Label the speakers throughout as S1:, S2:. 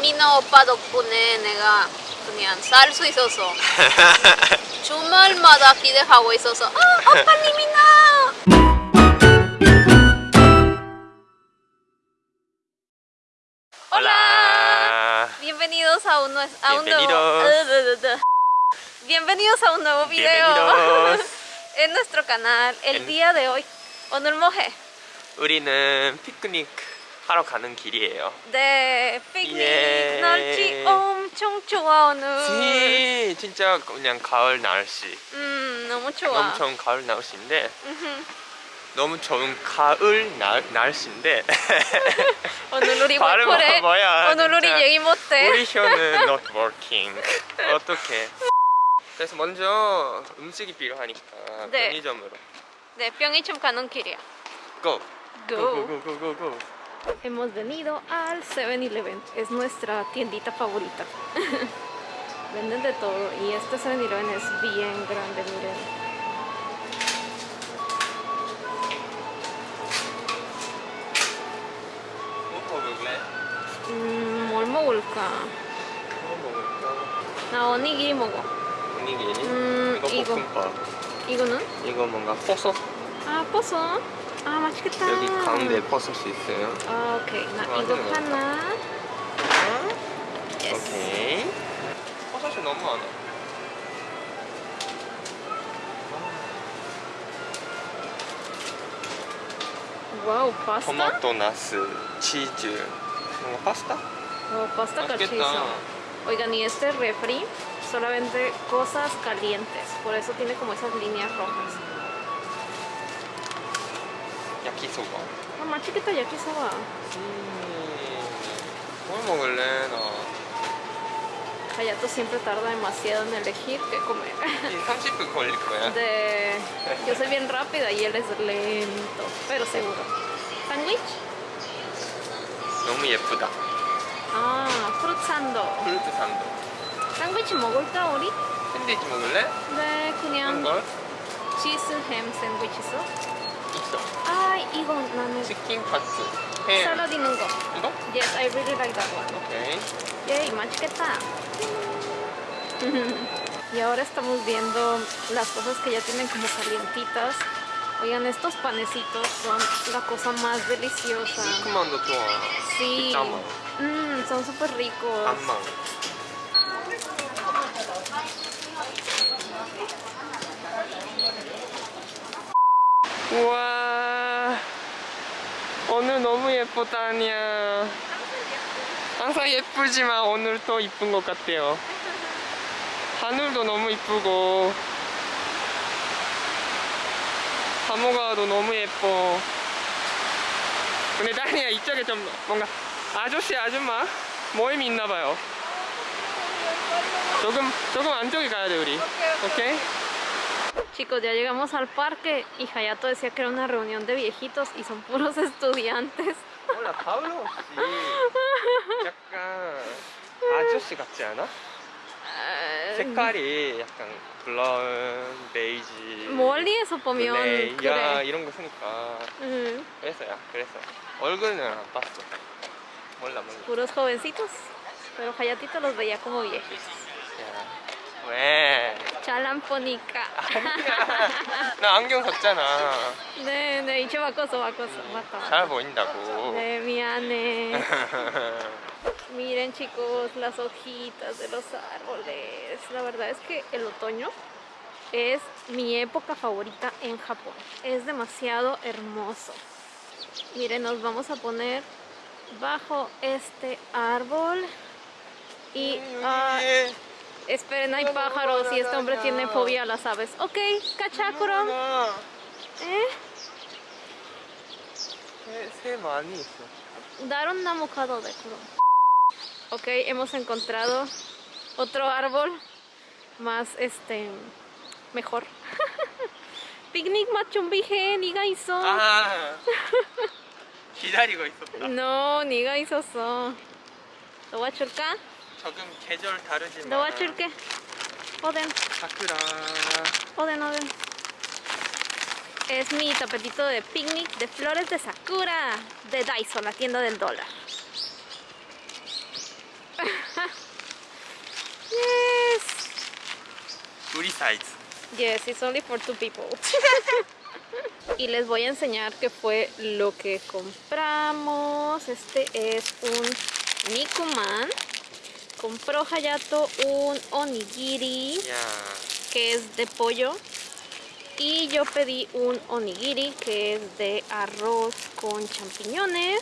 S1: 미나 오빠 덕분에 내가 그냥 살 수 있어서 주말마다 기대하고 있어서 아 오빠 리미나 Hola. Bienvenidos a un, nue- a un nuevo
S2: Bienvenidos.
S1: Bienvenidos a un nuevo video
S2: Bienvenidos.
S1: en nuestro canal. El
S2: En-
S1: día de hoy 오늘 뭐해?
S2: 우리는 피크닉 하러 가는 길이에요.
S1: 네, 피크닉
S2: 예.
S1: 날씨 엄청 좋아 오늘.
S2: 지 진짜 그냥 가을 날씨.
S1: 음, 너무 좋아.
S2: 너무 좋은 가을 날씨인데
S1: 음흠.
S2: 너무 좋은 가을 날 날씨인데
S1: 오늘 우리
S2: 발음
S1: 월콜에
S2: 뭐야,
S1: 오늘 우리. 얘기 못해.
S2: 우리 혀는 not working. 어떻게? 그래서 먼저 음식이 필요하니까
S1: 네.
S2: 편의점으로.
S1: 네, 병이점 가는 길이야.
S2: Go.
S1: Go.
S2: Go go go go go.
S1: Hemos venido al 7-Eleven. Es nuestra tiendita favorita. Venden de todo y este 7-Eleven es bien grande, miren.
S2: 뭐 먹을래?
S1: 음, 뭘 먹을까?
S2: 뭐 먹을까?
S1: 나 오니기리 먹어.
S2: 분위기.
S1: 음,
S2: 이거
S1: 이거.
S2: 볶음밥.
S1: 이거는?
S2: 이거 뭔가 버섯
S1: 아, 버섯. 아, 맛있겠다.
S2: 여기 가운데 버섯이 있어요.
S1: 아, 오케이. 나
S2: 좋아하는
S1: 이거
S2: 거
S1: 하나. 예스.
S2: 오케이. 버섯이 너무 많아.
S1: 와우, 파스타?
S2: 토마토, 나스, 치즈. 뭔가 파스타?
S1: Wow, pasta
S2: 맛있겠다.
S1: cachizo. Oigan, y este refri solo vende cosas calientes. Por eso tiene como esas líneas rojas.
S2: 야키소바.
S1: Mamá chiquita ya quiso va.
S2: 음, 뭘 먹을래 나?
S1: Hayato siempre tarda demasiado en elegir qué comer.
S2: 이 30분 걸릴 거야.
S1: De... Yo soy bien rápida y él es lento, pero seguro. ¿Sándwich?
S2: 너무 예쁘다.
S1: Ah, fruit sando.
S2: 프루트 산도.
S1: sándwich 먹을까 우리?
S2: 샌드위치 먹을래?
S1: 네,
S2: 그런
S1: 그냥
S2: 걸?
S1: 치즈 햄 샌드위치 있어?
S2: 있어.
S1: 아, 이거 나는
S2: 치킨 카츠. 햄.
S1: 샐러드 있는 거.
S2: 이거?
S1: Yes, I really like that one.
S2: 오케이.
S1: Yay, 맛있겠다. y ahora estamos viendo las cosas que ya tienen como calientitas. Oigan, estos panecitos son la cosa más deliciosa.
S2: 시큼만도 좋아.
S1: Sí.
S2: 짬아.
S1: Mmm, son súper ricos.
S2: 안 예쁘다 아니야 항상 예쁘지만 오늘 더 이쁜 것 같아요. 하늘도 너무 이쁘고 하모가도 너무 예뻐. 근데 다니야 이쪽에 좀 뭔가 아저씨 아줌마 모임이 있나봐요. 조금 조금 안쪽에 가야 돼 우리. 오케이?
S1: Chicos, ya llegamos al parque y Hayato decía que era una reunión de viejitos y son puros estudiantes.
S2: 몰라 가을 혹시 약간 아저씨 같지 않아?
S1: 아,
S2: 색깔이 약간 브라운, 베이지
S1: 멀리에서 보면
S2: 블레이, 야
S1: 그래.
S2: 이런 거 쓰니까
S1: 음,
S2: 그래서 야 그래서 얼굴은 안 봤어 몰라 몰라
S1: puros jovencitos. Pero Hayatito los veía como viejos.
S2: 야, 왜?
S1: Chalamponica.
S2: 아니야 나 안경 썼잖아
S1: 네, 네, 이제 바꿔서 바꿔서 맞다.
S2: 잘 보인다고
S1: 네, 미안해. Miren chicos, las hojitas de los árboles. La verdad es que el otoño es mi época favorita en Japón. Es demasiado hermoso. Miren, nos vamos a poner bajo este árbol. Y ah,
S2: 여기
S1: Esperen, hay pájaros y este hombre tiene fobia a las aves. Ok,
S2: cachacuro.
S1: ¿Eh? Dar un namukado de kuro. Ok, hemos encontrado otro árbol más este mejor. Picnic
S2: machumbije, ni gaiso. Ah.
S1: no, ni gaiso so. ¿Lo voy a
S2: 조금 계절 다르지만
S1: 너와 줄게.
S2: Oden Sakura
S1: Oden Oden Es mi tapetito de picnic de flores de Sakura de Daiso, la tienda del dólar. Yes.
S2: Uri size
S1: Yes, it's only for two people. Y les voy a enseñar qué fue lo que compramos. Este es un Nikuman. Compró Hayato un onigiri
S2: Yeah.
S1: que es de pollo. Y yo pedí un onigiri que es de arroz con champiñones.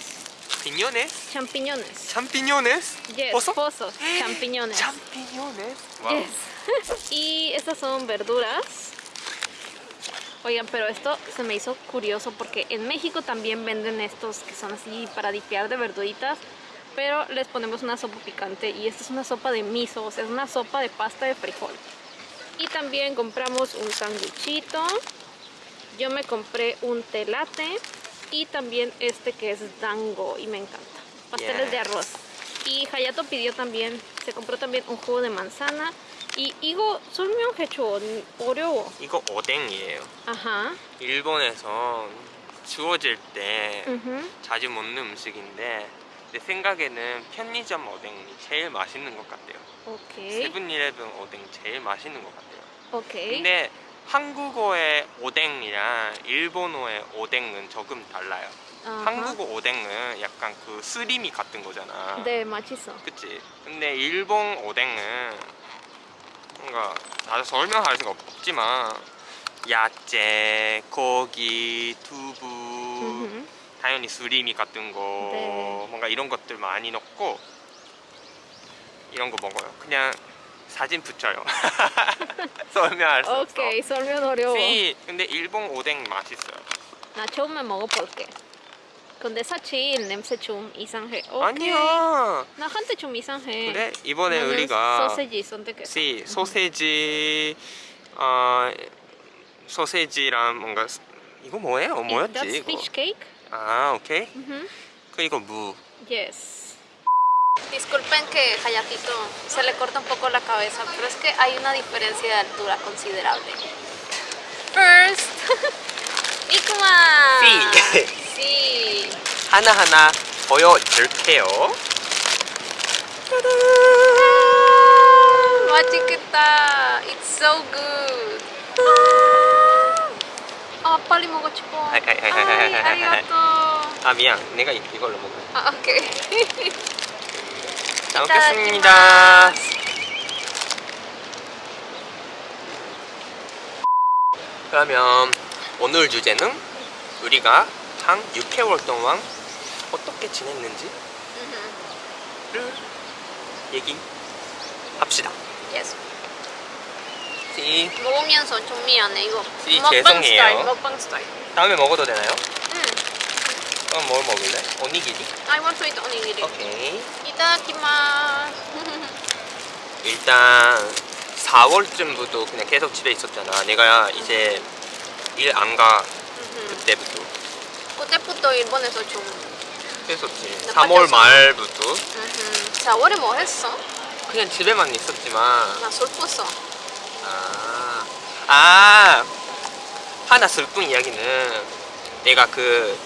S2: Piñones?
S1: Champiñones.
S2: champiñones?
S1: Yes,
S2: ¿Pozo?
S1: pozos, champiñones.
S2: champiñones. Wow.
S1: Yes. y estas son verduras. Oigan, pero esto se me hizo curioso porque en México también venden estos que son así para dipear de verduritas, pero les ponemos una sopa picante y esta es una sopa de miso, o sea, es una sopa de pasta de frijol. Y también compramos un sándwichito. Yo me compré un telate y también este que es dango y me encanta. Pasteles de
S2: Yes.
S1: arroz. Y Hayato pidió también, se compró también un jugo de manzana. Y 이거 설명해줘. 어려워.
S2: 이거 오뎅이에요.
S1: 아하.
S2: 일본에서 주어질 때
S1: 음.
S2: 자주 먹는 음식인데 내 생각에는 편의점 오뎅이 제일 맛있는 것 같아요.
S1: 오케이.
S2: 세븐일레븐 오뎅 제일 맛있는 것 같아요.
S1: 오케이.
S2: 근데 한국어의 오뎅이랑 일본어의 오뎅은 조금 달라요.
S1: 아하.
S2: 한국어 오뎅은 약간 그 스리미 같은 거잖아.
S1: 네, 맛있어.
S2: 그치? 근데 일본 오뎅은 뭔가 나도 설명할 수가 없지만 야채, 고기, 두부. 당연히 수리미 같은 거
S1: 네.
S2: 뭔가 이런 것들 많이 넣고 이런 거 먹어요. 그냥 사진 붙여요. 설명할 수 없어.
S1: 오케이, 설명 어려워.
S2: 씨, 근데 일본 오뎅 맛있어요.
S1: 나 처음에 먹어볼게. 근데 사실 냄새 좀 이상해. 오케이.
S2: 아니야.
S1: 나 한테 좀 이상해.
S2: 그래 이번에 우리가
S1: 소세지 선택했어.
S2: 씨 소세지 어 소세지랑 뭔가 스- 이거 뭐예요? 뭐였지
S1: That's
S2: 이거?
S1: fish cake.
S2: 아 오케이.
S1: Ujú.
S2: 그 이거 무.
S1: Yes. Disculpen que Hayatito se le corta un poco la cabeza, pero es que hay una diferencia de altura considerable. First, Nikuma.
S2: 씨
S1: Sí.
S2: 하나 하나 보여줄게요.
S1: 맛있겠다. It's so good. 아, 빨리 먹고 싶어.
S2: 아이.
S1: 아리가또.
S2: 아 미안 내가 이- 이걸로 먹어.
S1: 아, 오케이.
S2: 잘 먹겠습니다. 그러면 오늘 주제는 우리가 한 6개월 동안 어떻게 지냈는지를 얘기합시다.
S1: Yes.
S2: 씨,
S1: 먹으면서 좀 미안해 이거.
S2: 씨,
S1: 먹방
S2: 죄송해요.
S1: 스타일, 먹방 스타일.
S2: 다음에 먹어도 되나요?
S1: 응.
S2: 그럼 뭘 먹을래? 오니기리?
S1: I want to eat onigiri.
S2: 오케이.
S1: 이따다키마스.
S2: 일단 4월쯤부터 그냥 계속 집에 있었잖아. 내가 이제 일 안가 그때부터
S1: 그때부터 일본에서 좀.
S2: 했었지.
S1: 나
S2: 3월
S1: 빠졌어.
S2: 말부터
S1: 4월에 뭐 했어?
S2: 그냥 집에만 있었지만
S1: 나 슬펐어.
S2: 아, 아 하나 슬픈 이야기는 내가 그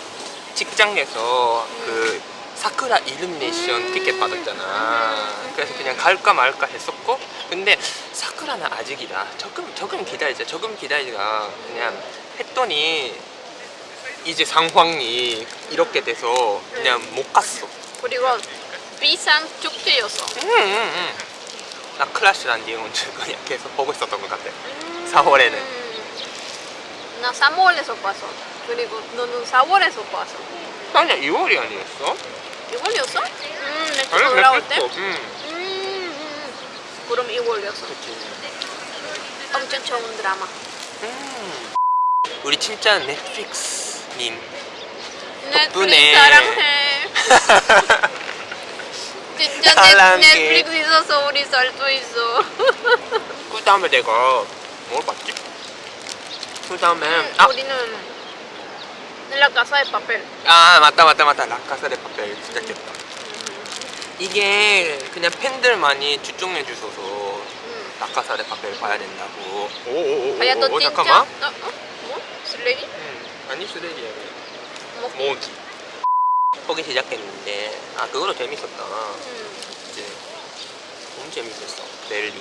S2: 직장에서 그 사쿠라 일루미네이션
S1: 음.
S2: 티켓 받았잖아. 그래서 그냥 갈까 말까 했었고, 근데 사쿠라는 아직이다. 조금 조금 기다리자. 조금 기다리자. 그냥 했더니 이제 상황이 이렇게 돼서 그냥 못 갔어.
S1: 그리고 비싼 축제였어.
S2: 응, 응, 응. 나 클래시란 디온즈 그냥 계속 보고 있었던 것 같아. 4월에는.
S1: 음. 나 3월에서 봤어. 그리고 너는 4월에서 봤어.
S2: 아니야 2월이 아니었어?
S1: 2월이었어? 음,
S2: 아니
S1: 올라올 때?
S2: 응.
S1: 음, 음. 그럼 2월이었어.
S2: 그치.
S1: 엄청 좋은 드라마.
S2: 음. 우리 진짜 넷플릭스님
S1: 넷플릭스
S2: 덕분에
S1: 사랑해. 넷, 넷플릭스 있어서 우리 살수 있어.
S2: 그 다음에 내가 뭘 봤지? 그 다음에
S1: 음,
S2: 아,
S1: 우리는 de Papel.
S2: 아 맞다 맞다 맞다 라카사데 파펠 진짜 깼다 이게 그냥 팬들만이 추천해 주셔서
S1: 음.
S2: 라카사데 파펠 봐야 된다고 오오오오
S1: 아야 너 진짜?
S2: 잠깐만
S1: 어? 어? 뭐? 쓰레기?
S2: 음, 아니 쓰레기야
S1: 뭐?
S2: 뭐 보기 시작했는데 아 그거도 재밌었다
S1: 음.
S2: 재밌었어 멜리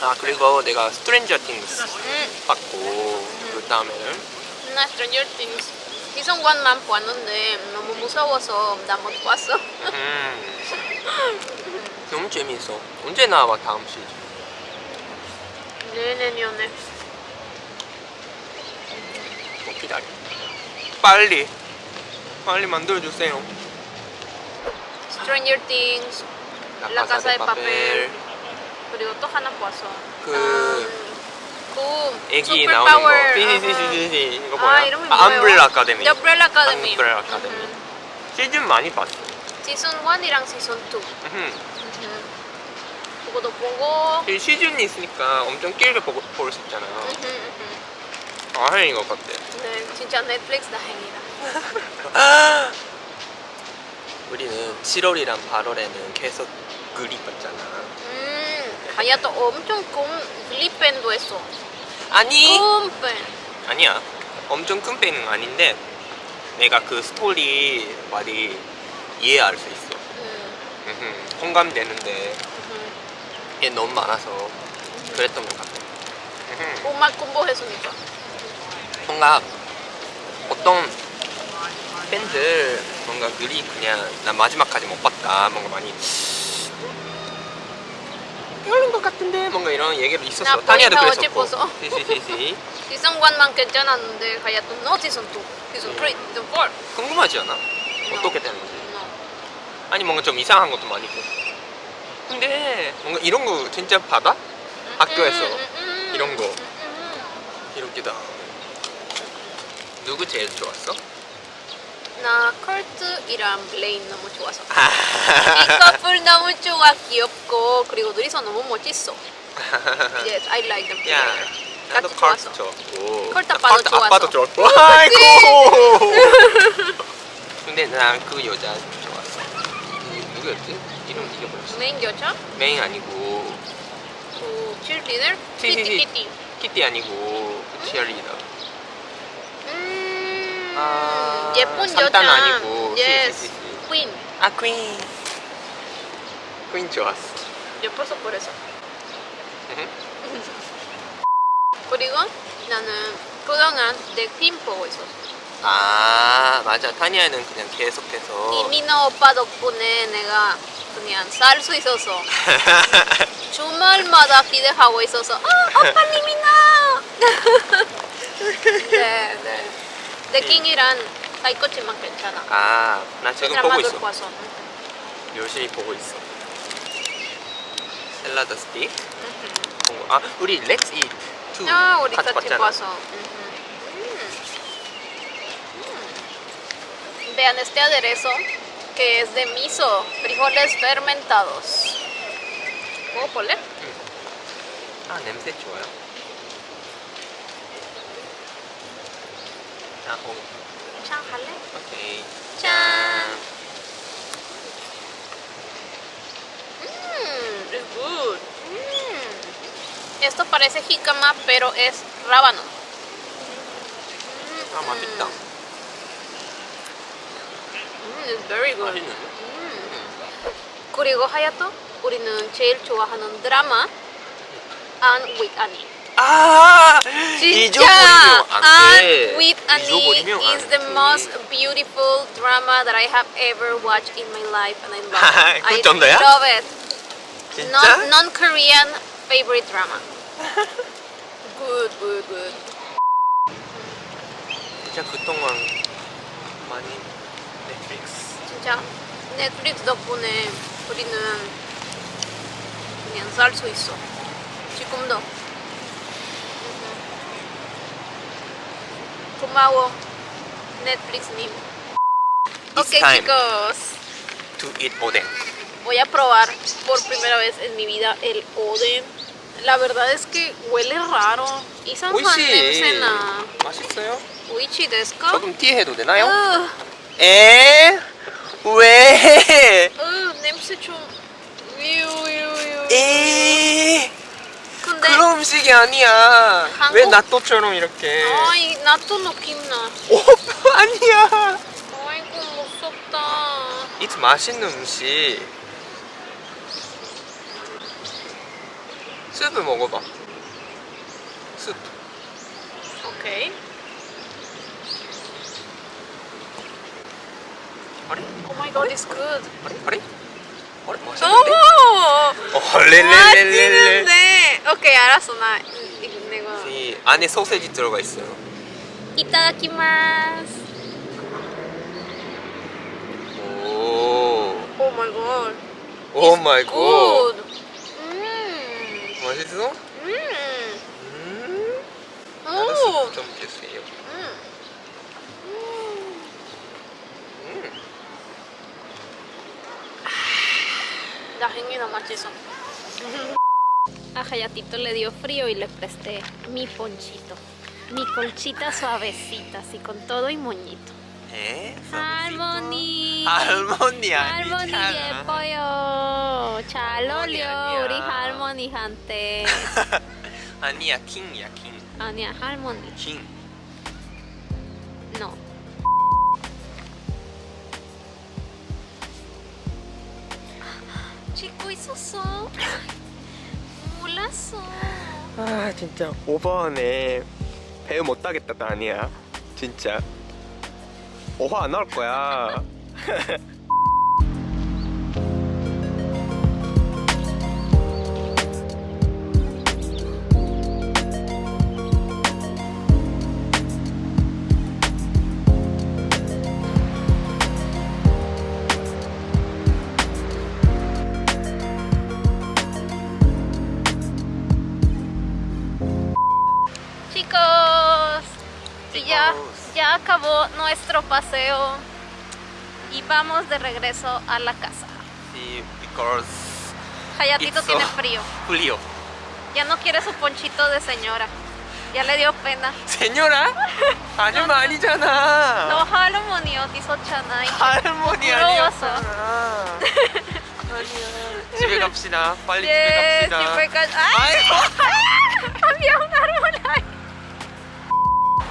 S2: 아 그리고 내가 스트레인저 띵스
S1: 음,
S2: 봤고 그 다음에는
S1: 나 Things 시즌 1만 봤는데 너무 무서워서 나 못 봤어.
S2: 음, 너무 재밌어. 언제 나와 다음 시즌?
S1: 내내년에.
S2: 뭐 기다려. 빨리 빨리 만들어 주세요.
S1: Stranger Things La Casa de Papel. 그리고 또 하나 봤어.
S2: 그
S1: 음, 그
S2: 애기 나오는 거. 시시시시시 이거
S1: 아,
S2: 뭐야?
S1: 이름이
S2: 아,
S1: 뭐예요?
S2: 암브렐라 아카데미.
S1: Umbrella Academy.
S2: 암브렐라 아카데미. 시즌 많이 봤어.
S1: 시즌 1이랑 시즌 2.
S2: 음.
S1: 그거도 보고.
S2: 이 시즌이 있으니까 엄청 길게 볼 수 있잖아요. 다행인 것 같아.
S1: 네, 진짜 넷플릭스 다행이다.
S2: 우리는 7월이랑 8월에는 계속 그리 봤잖아.
S1: 음, 하야도 엄청 큰 글리펜도 했어.
S2: 아니
S1: 큰 펜.
S2: 아니야. 엄청 큰 팬은 아닌데 내가 그 스토리 많이 이해할 수 있어.
S1: 음,
S2: 공감되는데
S1: 음.
S2: 이게 너무 많아서 그랬던 것 같아.
S1: 음악 공부했으니까.
S2: 뭔가 어떤 팬들 뭔가 글이 그냥 나 마지막까지 못 봤다 뭔가 많이 별론 것 같은데 뭔가 이런 얘기도 있었어
S1: 보인다,
S2: 그랬었고 시시시시
S1: 1만 괜찮았는데 시즌 2, 시즌 3, 시즌 4.
S2: 궁금하지 않아? 어떻게 되는지. 아니 뭔가 좀 이상한 것도 많이 있고 근데 뭔가 이런 거 진짜 받아? 학교에서
S1: 음, 음, 음.
S2: 이런 거.
S1: 음, 음.
S2: 이렇게 다 누구 제일 좋았어?
S1: 나 커트이랑 블레인 너무 좋아서. 이 커플 너무 좋아 귀엽고 그리고 둘이서 너무 멋있어. Yes, I like them.
S2: 야
S1: together.
S2: 나도 컬트. 좋았고
S1: 컬트
S2: 나
S1: 아빠도 좋았어.
S2: 아빠도 좋았고 아이고 근데 난 그 여자 좋았어 그 누구였지? 이름 잊어버렸어
S1: 메인 여자?
S2: 메인 아니고
S1: 그?
S2: 티, 티,
S1: 키티
S2: 티.
S1: 키티.
S2: 키티 아니고 그 치어리더
S1: 음,
S2: 아,
S1: 예쁜 여자.
S2: 아니고
S1: Yes,
S2: 시.
S1: queen.
S2: 아퀸 퀸 좋았어
S1: 예뻐서 그래서.
S2: 음.
S1: 그리고 나는 그동안 내퀸 보고 있었어.
S2: 아 맞아 타니아는 그냥 계속해서
S1: 이민호 오빠 덕분에 내가 그냥 살 수 있어서 주말마다 기대하고 있어서 아 오빠 님이나 네, 네. 내킹이란 사이코치만 괜찮아
S2: 아, 나 지금 보고 있어.
S1: 봐서
S2: 열심히 보고 있어. 샐러드 스틱. 아, 우리 Let's Eat
S1: 2아 우리
S2: 같이 봤잖아.
S1: vean este aderezo que es de miso frijoles fermentados 먹어볼래?
S2: 아, 냄새 좋아요. 아, 오,
S1: 참 할래?
S2: 오케이.
S1: 짠. Mmm, es good. Mm. Esto parece jícama, pero es rábano.
S2: 아, 맛있다.
S1: Mm, it's very good.
S2: 맛있는데?
S1: 음. 그리고 하야토, 우리는 제일 좋아하는 드라마 Anne with Annie.
S2: 아!
S1: 진짜
S2: 잊어버리면 안 돼.
S1: Anne with Annie
S2: 잊어버리면
S1: is
S2: 안
S1: the
S2: 돼.
S1: most beautiful drama that I have ever watched in my life and I love it.
S2: 그
S1: I
S2: 정도야?
S1: love it.
S2: 진짜?
S1: Non, non-Korean favorite drama. good, good, good.
S2: 진짜 그동안 많이 넷플릭스.
S1: 진짜 넷플릭스 덕분에 우리는 그냥 살 수 있어. 지금도. 고마워, 넷플릭스님.
S2: It's
S1: Ok,
S2: time.
S1: chicos.
S2: To eat oden.
S1: Voy a probar por primera vez en mi vida el oden. La verdad es que huele raro. 이상한
S2: 오이시.
S1: 냄새나.
S2: 맛있어요?
S1: 오이치 데스까?
S2: 조금 티해도 되나요?
S1: 으,
S2: 에? 왜?
S1: 으, 냄새 좀. 위우, 위우, 위우.
S2: 에?
S1: 근데
S2: 그런 음식이 아니야.
S1: 한국-
S2: 왜 나또처럼 이렇게?
S1: 아이 나또 느낌 나.
S2: 오, 아니야.
S1: 아이고 무섭다.
S2: 이 맛있는 음식. 스프 먹어봐. 스프.
S1: 오케이.
S2: 아래?
S1: Oh my God, it's good.
S2: 아래? 아래? 아래? 맛있는데? 렐렐렐렐렐.
S1: 맛있는데. 오케이, 알았어. 나 이- 이- 내가.
S2: 이 안에 소세지 들어가 있어요.
S1: いただきます.
S2: 오.
S1: Oh my
S2: God. Oh my God.
S1: Good. 음.
S2: 맛있어?
S1: 음.
S2: 음.
S1: 오.
S2: 스프 좀 주세요.
S1: 음.
S2: 음.
S1: La gengina machizo. A Hayatito le dio frío y le presté mi ponchito. Mi colchita suavecita, así con todo y moñito. ¿Eh? Harmony. Harmony.
S2: Harmony de pollo. Chalolio. Uri Harmony hante.
S1: Ania King ya King. Ania Harmony.
S2: King.
S1: No. Chico, hizo son. 몰랐어.
S2: 아 진짜 오버하네. 배우 못 따겠다 나 아니야. 진짜. 오화 안 나올 거야.
S1: ya,
S2: Chicos.
S1: ya acabó nuestro paseo y vamos de regreso a la casa.
S2: Sí, because
S1: Hayatito
S2: It's so-
S1: tiene frío.
S2: frío.
S1: Ya no quiere su ponchito de señora. Ya le dio pena.
S2: 세뇨라? 아니면 아니잖아.
S1: 너 할머니 어디서잖아.
S2: 할머니
S1: 부러워서.
S2: 아니었잖아. 아니야. 집에 갑시다. 빨리
S1: 예,
S2: 집에 갑시다.
S1: 집에까지. ¡Ay!
S2: 아이고.
S1: Había un árbol ahí.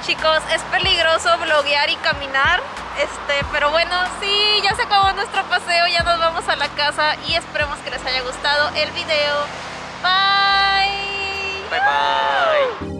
S1: Chicos, es peligroso bloguear y caminar, este, pero bueno, sí, ya se acabó nuestro paseo, ya nos vamos a la casa y esperemos que les haya gustado el video. Bye.
S2: Bye bye.